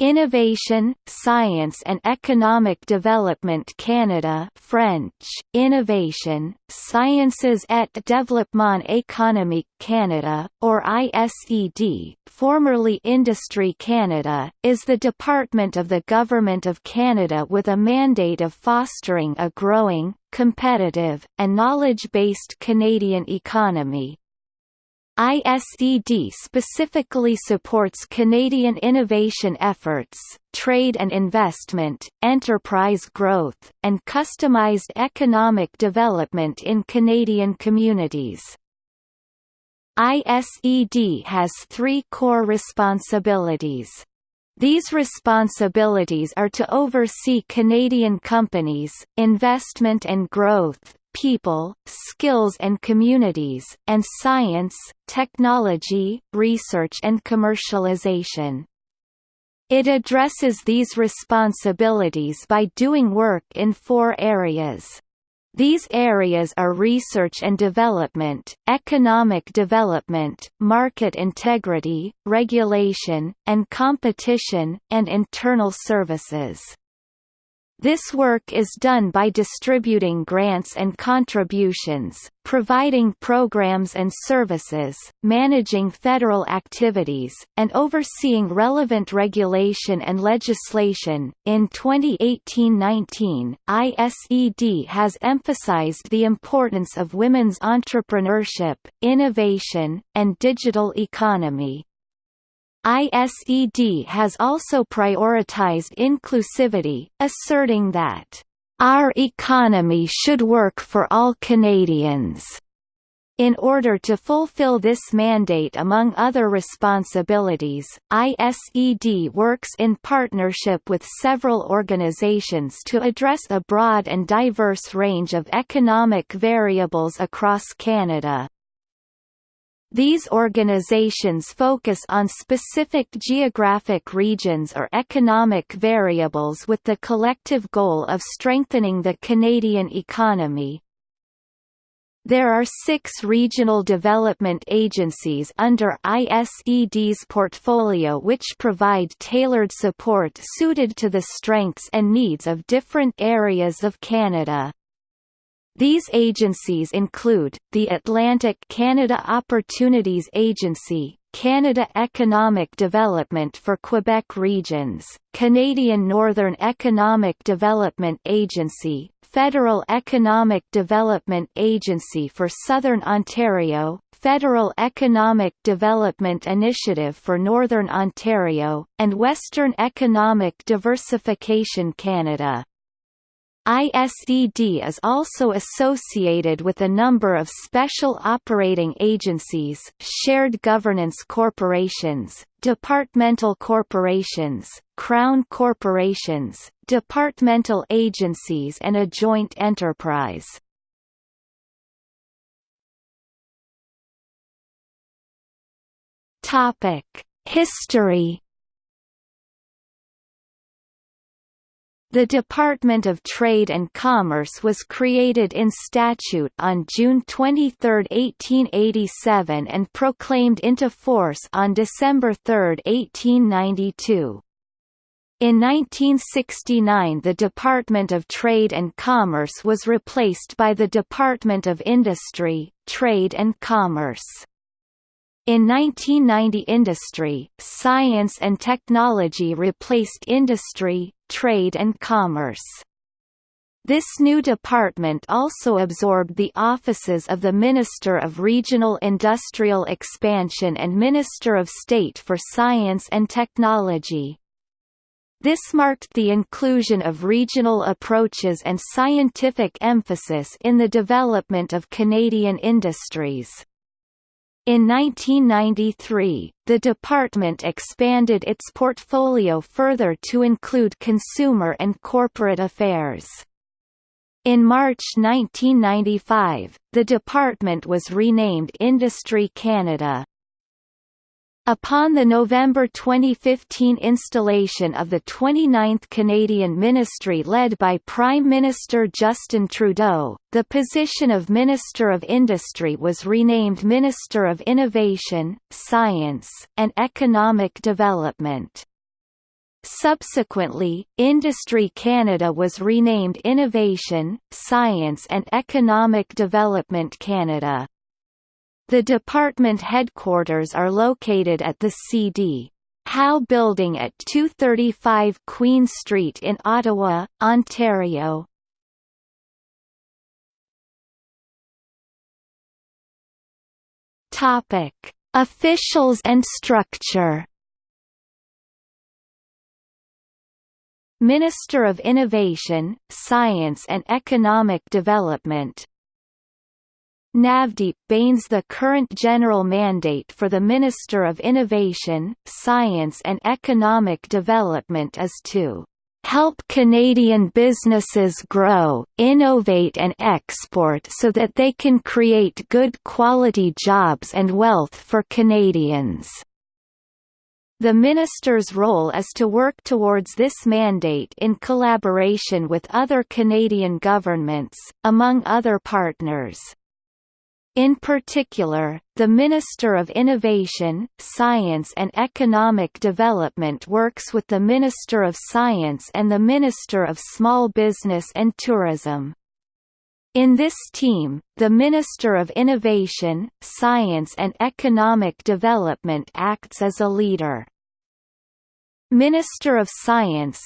Innovation, Science and Economic Development Canada French, Innovation, Sciences et Développement Économique Canada, or ISED, formerly Industry Canada, is the department of the Government of Canada with a mandate of fostering a growing, competitive, and knowledge-based Canadian economy. ISED specifically supports Canadian innovation efforts, trade and investment, enterprise growth, and customized economic development in Canadian communities. ISED has three core responsibilities. These responsibilities are to oversee Canadian companies, investment and growth, people, skills and communities, and science, technology, research and commercialization. It addresses these responsibilities by doing work in four areas. These areas are research and development, economic development, market integrity, regulation, and competition, and internal services. This work is done by distributing grants and contributions, providing programs and services, managing federal activities, and overseeing relevant regulation and legislation. In 2018-19, ISED has emphasized the importance of women's entrepreneurship, innovation, and digital economy. ISED has also prioritized inclusivity, asserting that, "...our economy should work for all Canadians." In order to fulfill this mandate among other responsibilities, ISED works in partnership with several organizations to address a broad and diverse range of economic variables across Canada. These organizations focus on specific geographic regions or economic variables with the collective goal of strengthening the Canadian economy. There are six regional development agencies under ISED's portfolio which provide tailored support suited to the strengths and needs of different areas of Canada. These agencies include, the Atlantic Canada Opportunities Agency, Canada Economic Development for Quebec Regions, Canadian Northern Economic Development Agency, Federal Economic Development Agency for Southern Ontario, Federal Economic Development Initiative for Northern Ontario, and Western Economic Diversification Canada. ISED is also associated with a number of special operating agencies, shared governance corporations, departmental corporations, crown corporations, departmental agencies and a joint enterprise. History The Department of Trade and Commerce was created in statute on June 23, 1887 and proclaimed into force on December 3, 1892. In 1969 the Department of Trade and Commerce was replaced by the Department of Industry, Trade and Commerce. In 1990 Industry, Science and Technology replaced Industry, Trade and Commerce. This new department also absorbed the offices of the Minister of Regional Industrial Expansion and Minister of State for Science and Technology. This marked the inclusion of regional approaches and scientific emphasis in the development of Canadian industries. In 1993, the department expanded its portfolio further to include consumer and corporate affairs. In March 1995, the department was renamed Industry Canada. Upon the November 2015 installation of the 29th Canadian ministry led by Prime Minister Justin Trudeau, the position of Minister of Industry was renamed Minister of Innovation, Science, and Economic Development. Subsequently, Industry Canada was renamed Innovation, Science and Economic Development Canada. The department headquarters are located at the CD. Howe Building at 235 Queen Street in Ottawa, Ontario. Topic: Officials and structure. Minister of Innovation, Science and Economic Development Navdeep Bains The current general mandate for the Minister of Innovation, Science and Economic Development is to help Canadian businesses grow, innovate and export so that they can create good quality jobs and wealth for Canadians. The minister's role is to work towards this mandate in collaboration with other Canadian governments, among other partners. In particular, the Minister of Innovation, Science and Economic Development works with the Minister of Science and the Minister of Small Business and Tourism. In this team, the Minister of Innovation, Science and Economic Development acts as a leader. Minister of Science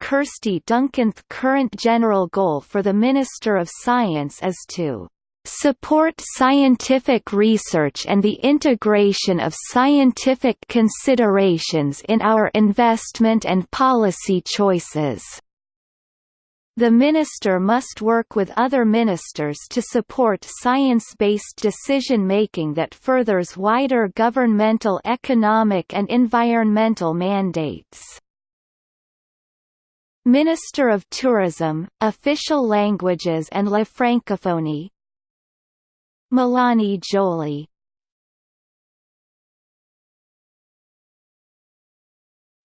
Kirsty Duncan's current general goal for the Minister of Science is to support scientific research and the integration of scientific considerations in our investment and policy choices. The minister must work with other ministers to support science-based decision-making that furthers wider governmental economic and environmental mandates. Minister of Tourism, Official Languages and La Francophonie, Mélanie Joly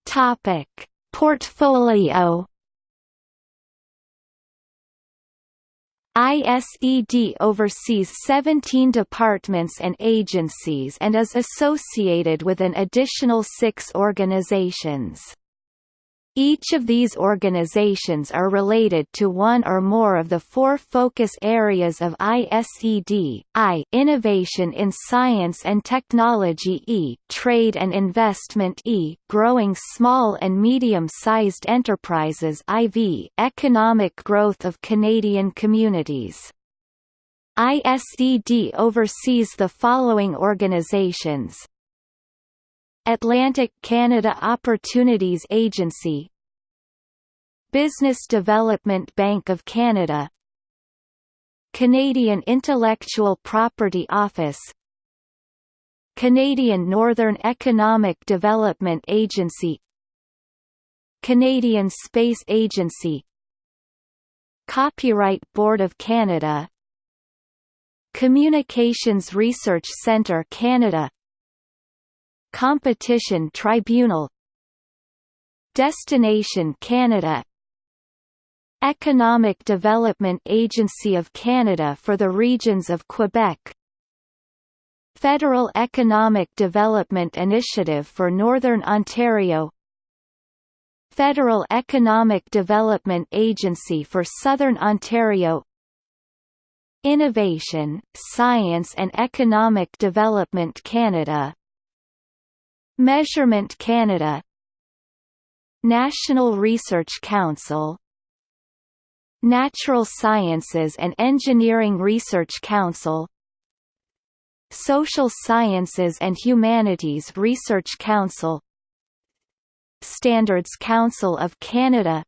Topic. Portfolio. ISED oversees 17 departments and agencies and is associated with an additional six organizations. Each of these organizations are related to one or more of the four focus areas of ISED, I innovation in science and technology E trade and investment E growing small and medium-sized enterprises IV economic growth of Canadian communities. ISED oversees the following organizations Atlantic Canada Opportunities Agency Business Development Bank of Canada Canadian Intellectual Property Office Canadian Northern Economic Development Agency Canadian Space Agency Copyright Board of Canada Communications Research Centre Canada Competition Tribunal. Destination Canada. Economic Development Agency of Canada for the regions of Quebec. Federal Economic Development Initiative for Northern Ontario. Federal Economic Development Agency for Southern Ontario. Innovation, Science and Economic Development Canada Measurement Canada. National Research Council. Natural Sciences and Engineering Research Council. Social Sciences and Humanities Research Council. Standards Council of Canada.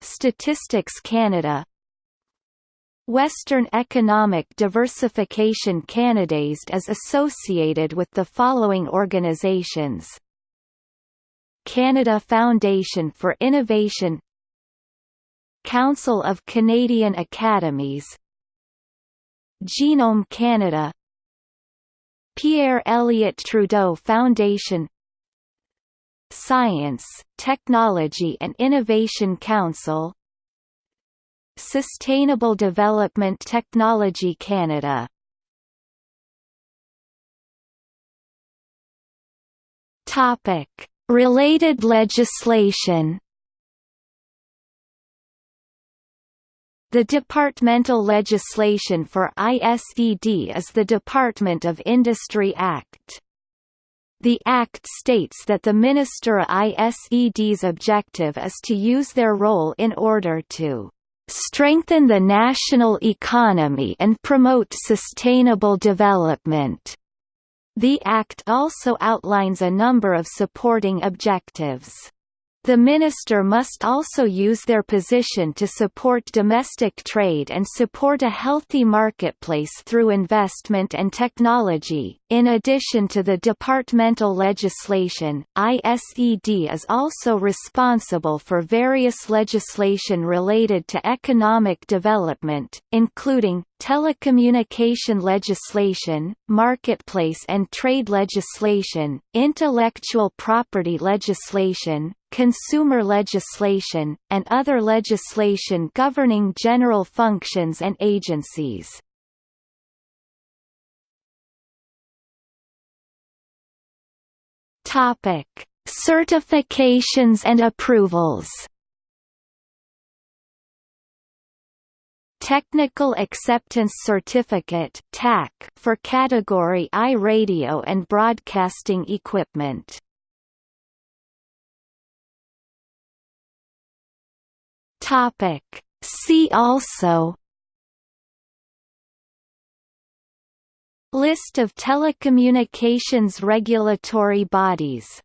Statistics Canada Western Economic Diversification Canada ISED is associated with the following organizations. Canada Foundation for Innovation. Council of Canadian Academies. Genome Canada. Pierre Elliott Trudeau Foundation. Science, Technology and Innovation Council Sustainable Development Technology Canada. Topic. Related legislation. The departmental legislation for ISED is the Department of Industry Act. The Act states that the Minister ISED's objective is to use their role in order to strengthen the national economy and promote sustainable development. The Act also outlines a number of supporting objectives. The minister must also use their position to support domestic trade and support a healthy marketplace through investment and technology. In addition to the departmental legislation, ISED is also responsible for various legislation related to economic development, including telecommunication legislation, marketplace and trade legislation, intellectual property legislation, consumer legislation, and other legislation governing general functions and agencies. Topic: Certifications and approvals. Technical Acceptance Certificate for Category I radio and broadcasting equipment. Topic. See also List of telecommunications regulatory bodies